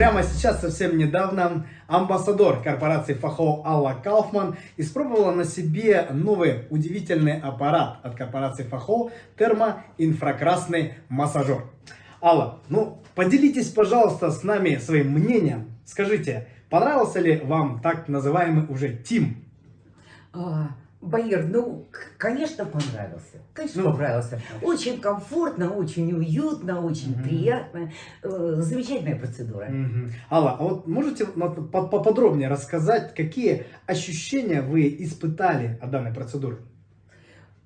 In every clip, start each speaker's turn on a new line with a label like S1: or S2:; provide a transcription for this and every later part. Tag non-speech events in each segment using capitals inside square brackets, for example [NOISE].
S1: Прямо сейчас, совсем недавно, амбассадор корпорации Фахо Алла Кауфман испробовала на себе новый удивительный аппарат от корпорации Фахо термоинфракрасный массажер. Алла, ну поделитесь, пожалуйста, с нами своим мнением. Скажите, понравился ли вам так называемый уже ТИМ?
S2: Баир, ну, конечно, понравился. Конечно,
S1: Ну.
S2: понравился. Очень комфортно, очень уютно, очень
S1: Мгм.
S2: приятно. Э, Замечательная процедура.
S1: Мгм. Алла, а вот можете поподробнее рассказать, какие ощущения вы испытали от данной процедуры?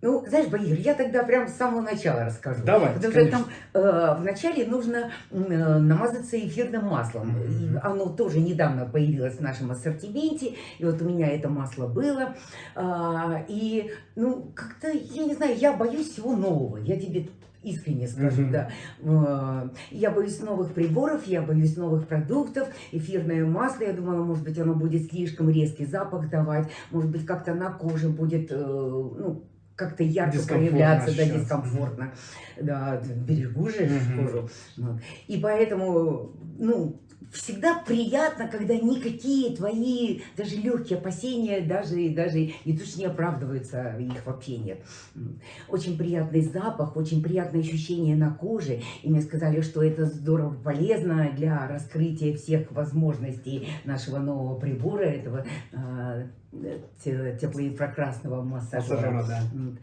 S2: Ну, знаешь, Баир, я тогда прям с самого начала расскажу.
S1: Давайте,
S2: Потому
S1: конечно.
S2: что там э, вначале нужно э, намазаться эфирным маслом.
S1: Мгм.
S2: И оно тоже недавно появилось в нашем ассортименте. И вот у меня это масло было. А, и, ну, как-то, я не знаю, я боюсь всего нового. Я тебе искренне скажу,
S1: Мгм.
S2: да. Э, Я боюсь новых приборов, я боюсь новых продуктов. Эфирное масло, я думала, может быть, оно будет слишком резкий запах давать. Может быть, как-то на коже будет, э, ну, как-то ярко проявляться, да, дискомфортно. Да, берегу же кожу. И поэтому, ну, всегда приятно, когда никакие твои, даже легкие опасения, даже, даже и то, что не оправдываются, их вообще нет. Очень приятный запах, очень приятное ощущение на коже. И мне сказали, что это здорово полезно для раскрытия всех возможностей нашего нового прибора, этого а, теплоинфракрасного массажера.
S1: Массажера, да.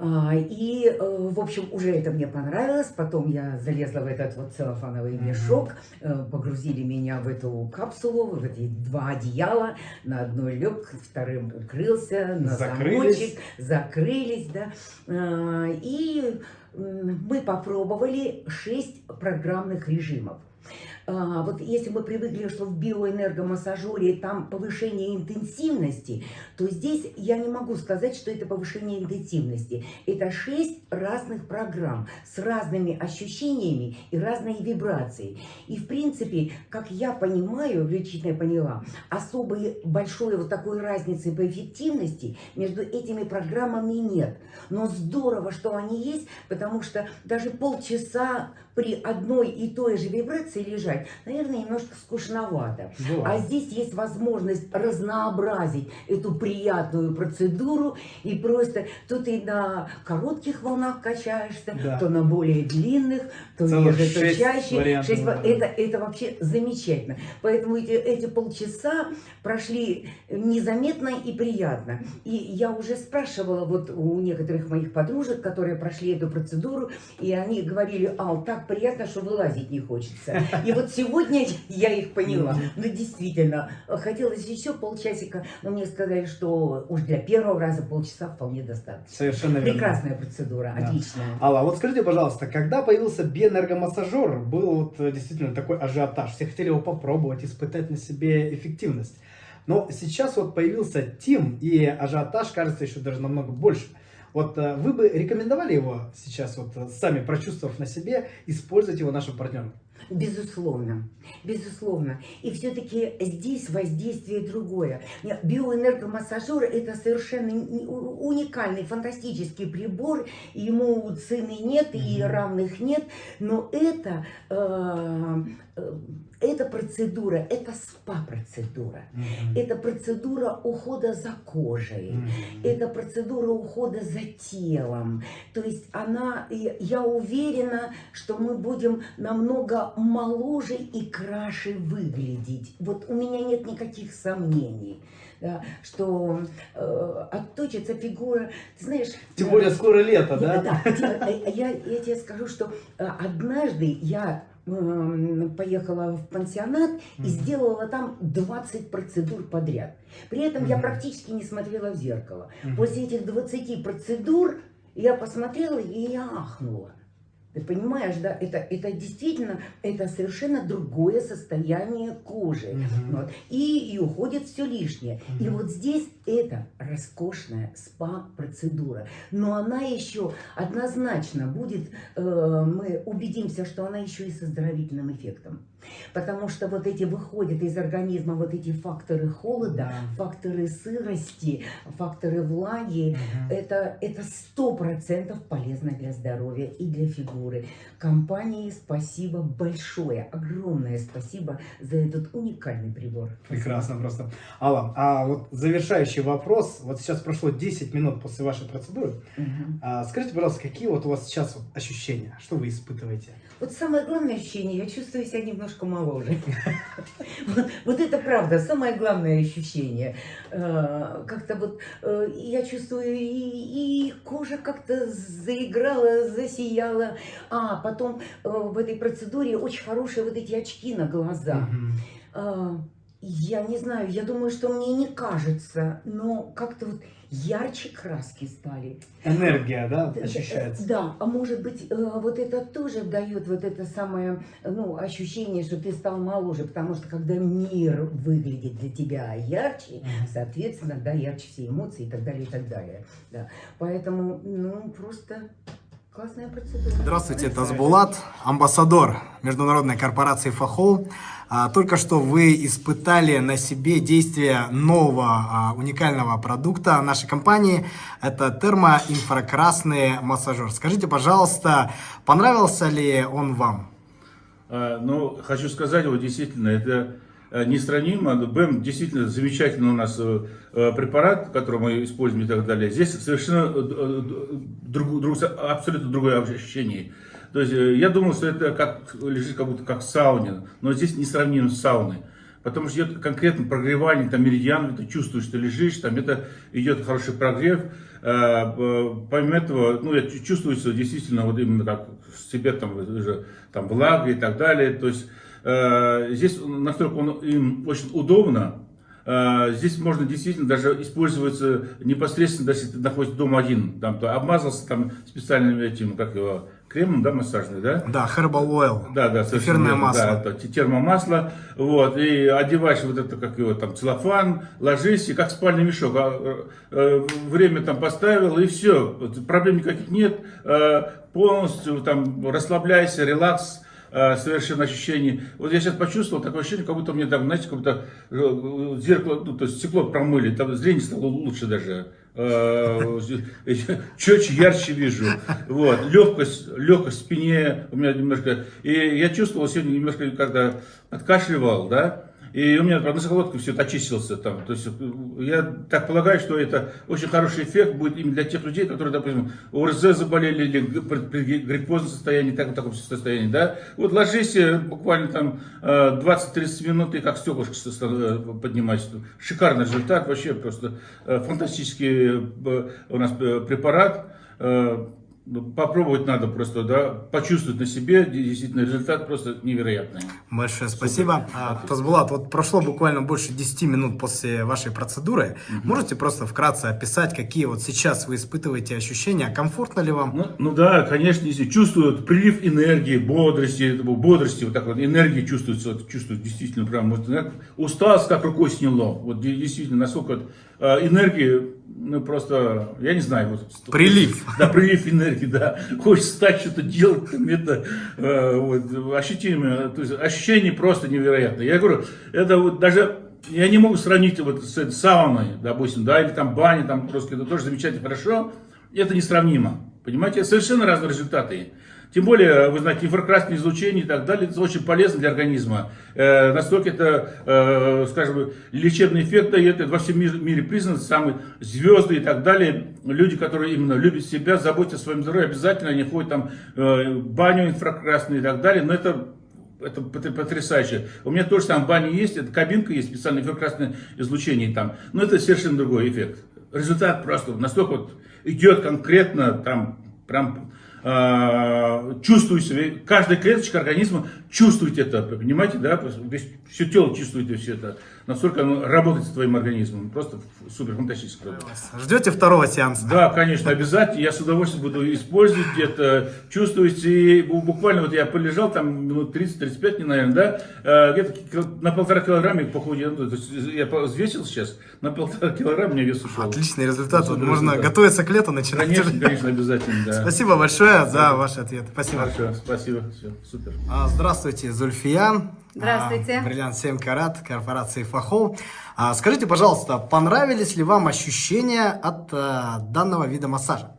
S2: А, И, э, в общем, уже это мне понравилось. Потом я залезла в этот вот целлофановый мешок, э, погрузили меня в эту капсулу, в эти два одеяла. На одно лег, вторым укрылся, на
S1: Закрылись.
S2: замочек, закрылись, да. А, И мы попробовали шесть программных режимов. А, Вот если мы привыкли, что в биоэнергомассажере там повышение интенсивности, то здесь я не могу сказать, что это повышение интенсивности. Это шесть разных программ с разными ощущениями и разной вибрацией. И в принципе, как я понимаю, лично я поняла, особой большой вот такой разницы по эффективности между этими программами нет. Но здорово, что они есть, потому что даже полчаса при одной и той же вибрации лежать, наверное, немножко скучновато. А
S1: Бывает.
S2: здесь есть возможность разнообразить эту приятную процедуру и просто то ты на коротких волнах качаешься,
S1: Да.
S2: то на более длинных, то
S1: Целых
S2: реже, то
S1: шесть
S2: чаще.
S1: вариантов,
S2: Шесть
S1: да.
S2: ва- это, это вообще замечательно. Поэтому эти, эти полчаса прошли незаметно и приятно. И я уже спрашивала вот у некоторых моих подружек, которые прошли эту процедуру, и они говорили, Ал, так приятно, что вылазить не хочется. И вот сегодня [LAUGHS] я их поняла.
S1: Мгм.
S2: Ну, действительно, хотелось еще полчасика, но мне сказали, что уж для первого раза полчаса вполне достаточно.
S1: Совершенно верно.
S2: Прекрасная процедура,
S1: Да.
S2: отличная.
S1: Алла, вот скажите, пожалуйста, когда появился биоэнергомассажер, был вот э, действительно такой ажиотаж, все хотели его попробовать, испытать на себе эффективность. Но сейчас вот появился Тим, и ажиотаж, кажется, еще даже намного больше. Вот э, вы бы рекомендовали его сейчас, вот э, сами прочувствовав на себе, использовать его нашим партнерам?
S2: Безусловно, безусловно. И все-таки здесь воздействие другое. Биоэнергомассажер – это совершенно уникальный, фантастический прибор. Ему цены нет и равных нет. Но это, э, эта процедура, это СПА-процедура. Это процедура ухода за кожей.
S1: Мгм.
S2: Это процедура ухода за телом. То есть она, я уверена, что мы будем намного моложе и краше выглядеть. Вот у меня нет никаких сомнений. да, что э, отточится фигура, ты знаешь...
S1: Тем
S2: э,
S1: более скоро лето, да?
S2: да, я, я- тебе скажу, что э, однажды я поехала в пансионат и сделала там 20 процедур подряд. При этом я практически не смотрела в зеркало. После этих 20 процедур я посмотрела и я ахнула. Ты понимаешь, да, это, это действительно, это совершенно другое состояние кожи.
S1: Мгм.
S2: Вот. И, и уходит все лишнее. И
S1: Мгм.
S2: вот здесь это роскошная спа-процедура. Но она еще однозначно будет, э, мы убедимся, что она еще и с оздоровительным эффектом. Потому что вот эти выходят из организма вот эти факторы холода,
S1: Да.
S2: факторы сырости, факторы влаги.
S1: Мгм.
S2: Это это сто процентов полезно для здоровья и для фигуры. Компании спасибо большое, огромное спасибо за этот уникальный прибор.
S1: Прекрасно просто. Алла, а вот завершающий вопрос. Вот сейчас прошло 10 минут после вашей процедуры.
S2: Мгм.
S1: А, скажите, пожалуйста, какие вот у вас сейчас ощущения? Что вы испытываете?
S2: Вот самое главное ощущение, я чувствую себя немножко моложе. [LAUGHS] Вот- это правда, самое главное ощущение. Э, Как-то вот э, я чувствую, и и кожа как-то заиграла, засияла. А потом э, в этой процедуре очень хорошие вот эти очки на глаза. Я не знаю, я думаю, что мне не кажется, но как-то вот ярче краски стали.
S1: Энергия, да, ощущается?
S2: Да, а может быть, э, вот это тоже дает вот это самое, ну, ощущение, что ты стал моложе, потому что когда мир выглядит для тебя ярче, соответственно, да, ярче все эмоции и так далее, и так далее. Да. Поэтому, ну, просто классная процедура.
S1: Здравствуйте, Тазбулат, амбассадор международной корпорации ФАХО. А, Только что вы испытали на себе действие нового а, уникального продукта нашей компании. Это термоинфракрасный массажер. Скажите, пожалуйста, понравился ли он вам?
S3: А, Ну, хочу сказать, вот действительно, это э, несравнимо. БЭМ действительно замечательный у нас э, э, препарат, который мы используем и так далее. Здесь совершенно друг- друг- абсолютно другое ощущение. То есть я думал, что это как лежит как будто как в сауне, но здесь несравнимо с сауной. Потому что идет конкретно прогревание, там меридиан, ты чувствуешь, что лежишь, там это идет хороший прогрев. Помимо этого, ну, я чу- чувствую, что действительно вот именно как в себе там там влага и так далее. То есть здесь настолько он им очень удобно. Э, Здесь можно действительно даже использоваться непосредственно, если ты находишься дома один, там, то обмазался там специальным этим, как его, кремом, да, массажный, да?
S1: Да, Herbal Oil.
S3: Да, да,
S1: Эфирное масло.
S3: Да, это термомасло, вот, и одеваешь вот это, как его, там, целлофан, ложись, и как спальный мешок, а, э, время там поставил, и все, проблем никаких нет, э, полностью там расслабляйся, релакс, э, совершенно ощущение. Вот я сейчас почувствовал такое ощущение, как будто мне там, знаете, как будто э, зеркало, ну, то есть стекло промыли, там зрение стало лучше даже. Э, Четче, ярче вижу. Вот. Легкость, легкость в спине у меня немножко. И я чувствовал сегодня немножко, когда откашливал, да, и у меня правда, носоглотка все это очистился там. То есть э, я так полагаю, что это очень хороший эффект будет именно для тех людей, которые, допустим, ОРЗ заболели или при гриппозном состоянии, так, в таком состоянии, да. Вот ложись э, буквально там э, 20-30 минут и как стеклышко э, поднимать. Шикарный результат, вообще просто э, фантастический э, у нас э, препарат. Э, Попробовать надо просто, да, почувствовать на себе, действительно результат просто невероятный.
S1: Большое спасибо. А, Тазбулат, вот прошло буквально больше 10 минут после вашей процедуры. Можете просто вкратце описать, какие вот сейчас вы испытываете ощущения? Комфортно ли вам?
S3: Ну, ну да, конечно, если чувствуют прилив энергии, бодрости, бодрости, вот так вот, энергии чувствуется, вот, чувствуют действительно прям, вот, усталость как рукой сняло, вот де- действительно, насколько вот, энергии, ну просто, я не знаю, вот.
S1: Прилив. [LAUGHS]
S3: Да, прилив энергии, да, хочется встать, что-то делать, там, это, э, вот, ощутимо, то есть ощущение просто невероятное. Я говорю, это вот даже я не могу сравнить вот с сауной, допустим, да, или там баней, там просто это тоже замечательно хорошо. Это несравнимо. Понимаете, совершенно разные результаты. Тем более, вы знаете, инфракрасное излучение и так далее, это очень полезно для организма. Э, настолько это, э, скажем, лечебный эффект дает, это во всем мире, мире признано, самые звезды и так далее. Люди, которые именно любят себя, заботятся о своем здоровье, обязательно они ходят там э, баню инфракрасную и так далее, но это это пот- потрясающе. У меня тоже там баня есть, это кабинка есть, специальное инфракрасное излучение там. Но это совершенно другой эффект. Результат просто настолько вот идет конкретно, там прям чувствую себя, каждая клеточка организма чувствует это, понимаете, да, Весь- все тело чувствует все это, настолько оно работает с твоим организмом, просто супер фантастическое.
S1: Ждете второго сеанса?
S3: Да, конечно, обязательно. Я с удовольствием буду использовать это, чувствовать. И бу- буквально вот я полежал там минут 30-35, не, наверное, да, э, где-то на полтора килограмма похудел. Ну, то есть Я взвесил сейчас, на полтора килограмма мне вес ушел.
S1: Отличный результат. Вот можно
S3: результат.
S1: готовиться к лету, начинать.
S3: Конечно, конечно, обязательно, да.
S1: Спасибо большое. Большое за ваш ответ. Спасибо.
S3: Хорошо, спасибо, все, супер.
S1: А, Здравствуйте, Зульфия.
S4: Здравствуйте.
S1: А, Бриллиант 7 карат, корпорации Фахол. А, Скажите, пожалуйста, понравились ли вам ощущения от а, данного вида массажа?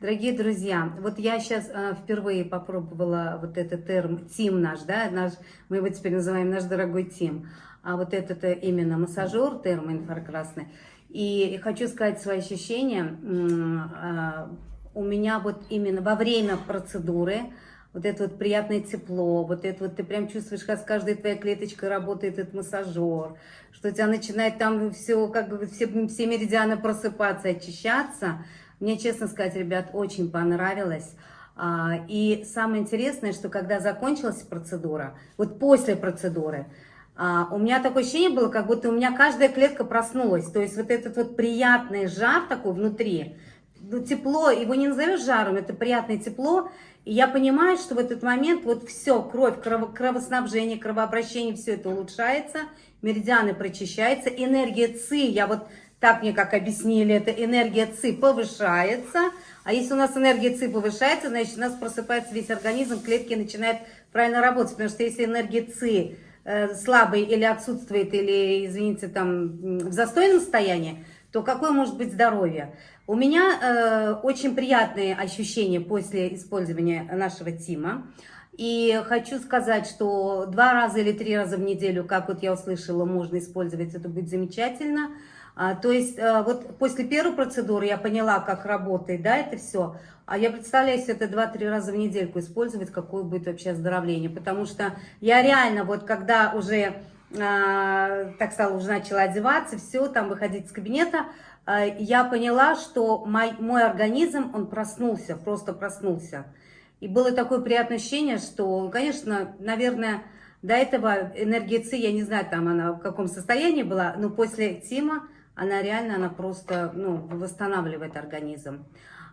S4: Дорогие друзья, вот я сейчас э, впервые попробовала вот этот терм Тим наш, да, наш, мы его теперь называем наш дорогой Тим, а вот этот э, именно массажер термо инфракрасный. И хочу сказать свои ощущения. У меня вот именно во время процедуры вот это вот приятное тепло, вот это вот ты прям чувствуешь, как с каждой твоей клеточкой работает этот массажер, что у тебя начинает там все, как бы все, все меридианы просыпаться, очищаться. Мне, честно сказать, ребят, очень понравилось. А, И самое интересное, что когда закончилась процедура, вот после процедуры, а, у меня такое ощущение было, как будто у меня каждая клетка проснулась. То есть вот этот вот приятный жар такой внутри, ну, тепло, его не назовешь жаром, это приятное тепло. И я понимаю, что в этот момент вот все, кровь, крово- кровоснабжение, кровообращение, все это улучшается, меридианы прочищаются, энергия ЦИ, я вот так мне как объяснили, это энергия ЦИ повышается. А если у нас энергия ЦИ повышается, значит у нас просыпается весь организм, клетки начинают правильно работать. Потому что если энергия ЦИ э, слабый или отсутствует, или, извините, там в застойном состоянии, то какое может быть здоровье? У меня э, очень приятные ощущения после использования нашего Тима. И хочу сказать, что два раза или три раза в неделю, как вот я услышала, можно использовать, это будет замечательно. А, то есть э, вот после первой процедуры я поняла, как работает, да, это все. А я представляю, если это 2-3 раза в недельку использовать, какое будет вообще оздоровление. Потому что я реально, вот когда уже, а, так стала, уже начала одеваться, все, там выходить из кабинета, а, я поняла, что мой, мой организм, он проснулся, просто проснулся. И было такое приятное ощущение, что, конечно, наверное, до этого энергия ЦИ, я не знаю, там она в каком состоянии была, но после Тима она реально, она просто, ну, восстанавливает организм.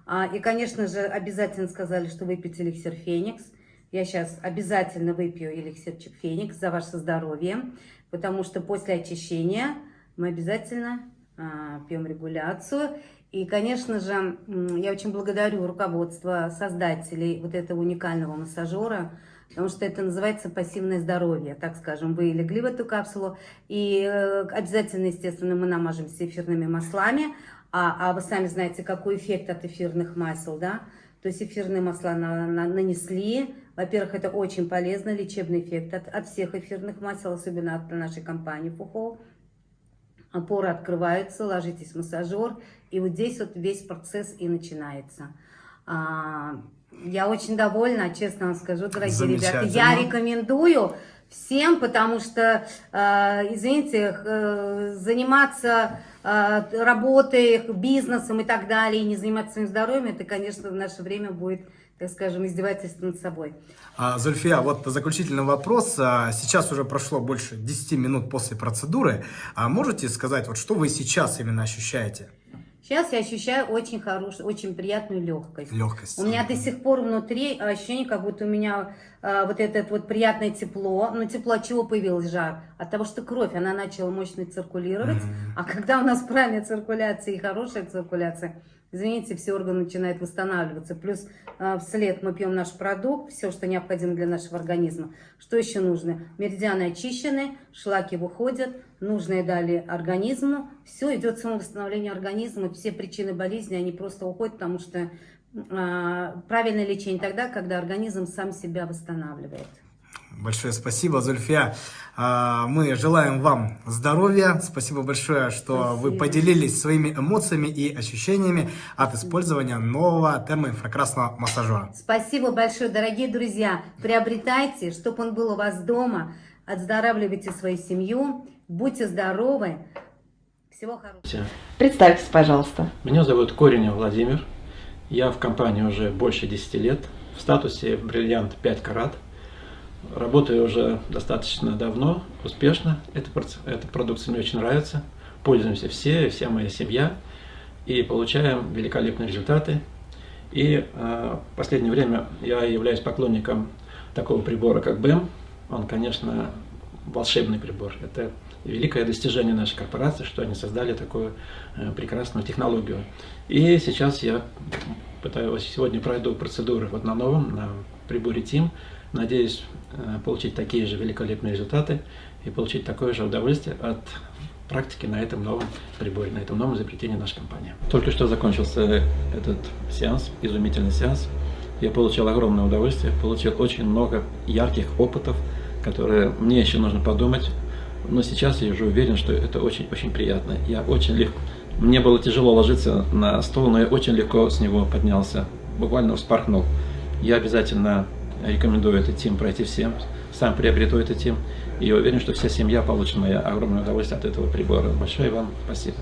S4: А, и, конечно же, обязательно сказали, что выпить эликсир Феникс. Я сейчас обязательно выпью эликсирчик Феникс за ваше здоровье, потому что после очищения мы обязательно а, пьем регуляцию. И, конечно же, я очень благодарю руководство создателей вот этого уникального массажера, потому что это называется пассивное здоровье, так скажем. Вы легли в эту капсулу, и э, обязательно, естественно, мы намажемся эфирными маслами, а, а вы сами знаете, какой эффект от эфирных масел, да? То есть эфирные масла на- на- нанесли. Во-первых, это очень полезно, лечебный эффект от, от всех эфирных масел, особенно от нашей компании Фухо. Опоры открываются, ложитесь в массажер, и вот здесь вот весь процесс и начинается. А, Я очень довольна, честно вам скажу, дорогие ребята. Я рекомендую всем, потому что, э, извините, э, заниматься э, работой, бизнесом и так далее, и не заниматься своим здоровьем, это, конечно, в наше время будет, так скажем, издевательство над собой.
S1: А, Зульфия, вот заключительный вопрос. А, Сейчас уже прошло больше 10 минут после процедуры. А Можете сказать, вот что вы сейчас именно ощущаете?
S4: Сейчас я ощущаю очень хорошую, очень приятную легкость.
S1: Легкость.
S4: У меня до сих пор внутри ощущение, как будто у меня э, вот это вот приятное тепло. Но тепло от чего появилось жар? От того, что кровь, она начала мощно циркулировать. А когда у нас правильная циркуляция и хорошая циркуляция, извините, все органы начинают восстанавливаться. Плюс э, вслед мы пьем наш продукт, все, что необходимо для нашего организма. Что еще нужно? Меридианы очищены, шлаки выходят, нужное дали организму. Все, идет самовосстановление организма, все причины болезни, они просто уходят, потому что а, правильное лечение тогда, когда организм сам себя восстанавливает.
S1: Большое спасибо, Зульфия. А, Мы желаем вам здоровья. Спасибо большое, что вы
S4: Спасибо.
S1: поделились своими эмоциями и ощущениями от использования нового термоинфракрасного массажера.
S4: Спасибо большое, дорогие друзья. Приобретайте, чтобы он был у вас дома. Отздоравливайте свою семью. Будьте здоровы. Всего хорошего.
S5: Все.
S6: Представьтесь, пожалуйста.
S5: Меня зовут Коренев Владимир. Я в компании уже больше 10 лет. В статусе бриллиант 5 карат. Работаю уже достаточно давно, успешно. Эта, эта продукция мне очень нравится. Пользуемся все, вся моя семья. И получаем великолепные результаты. И э, в последнее время я являюсь поклонником такого прибора, как БЭМ. Он, конечно, волшебный прибор. Это великое достижение нашей корпорации, что они создали такую э, прекрасную технологию. И сейчас я пытаюсь, сегодня пройду процедуры вот на новом, на приборе TIM. Надеюсь э, получить такие же великолепные результаты и получить такое же удовольствие от практики на этом новом приборе, на этом новом изобретении нашей компании. Только что закончился этот сеанс, изумительный сеанс. Я получил огромное удовольствие, получил очень много ярких опытов, которые мне еще нужно подумать. Но сейчас я уже уверен, что это очень-очень приятно. Я очень легко... Мне было тяжело ложиться на стол, но я очень легко с него поднялся. Буквально вспорхнул. Я обязательно рекомендую этот тим пройти всем. Сам приобрету этот тим. И уверен, что вся семья получит мое огромное удовольствие от этого прибора. Большое вам спасибо.